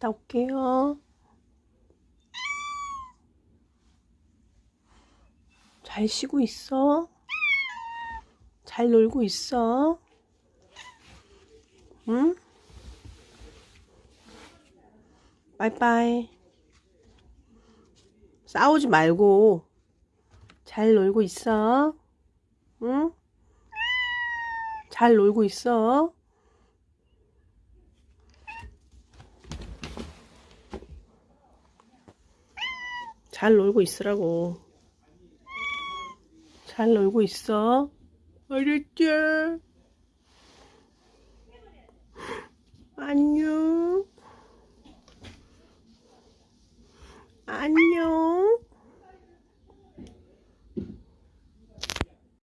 갔다 올게요. 잘 쉬고 있어? 잘 놀고 있어? 응? 빠이빠이. 싸우지 말고 잘 놀고 있어? 응? 잘 놀고 있어? 잘 놀고 있으라고. 잘 놀고 있어. 알았지? 안녕. 안녕.